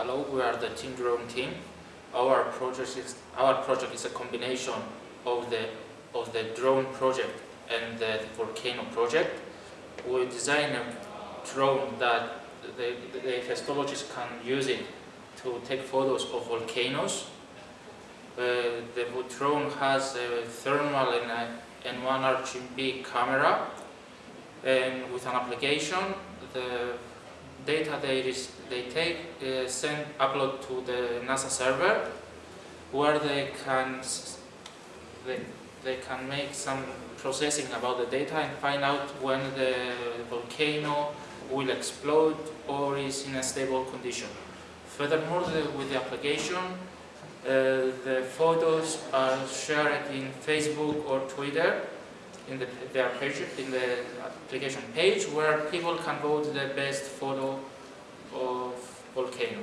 Hello, we are the Team Drone team. Our project is our project is a combination of the of the drone project and the volcano project. We design a drone that the, the histologists can use it to take photos of volcanoes. Uh, the drone has a thermal and, and one RGB camera and with an application the data they, they take uh, send upload to the NASA server where they can they, they can make some processing about the data and find out when the volcano will explode or is in a stable condition. Furthermore, the, with the application, uh, the photos are shared in Facebook or Twitter in the, their page, in the application page where people can vote the best photo of volcano.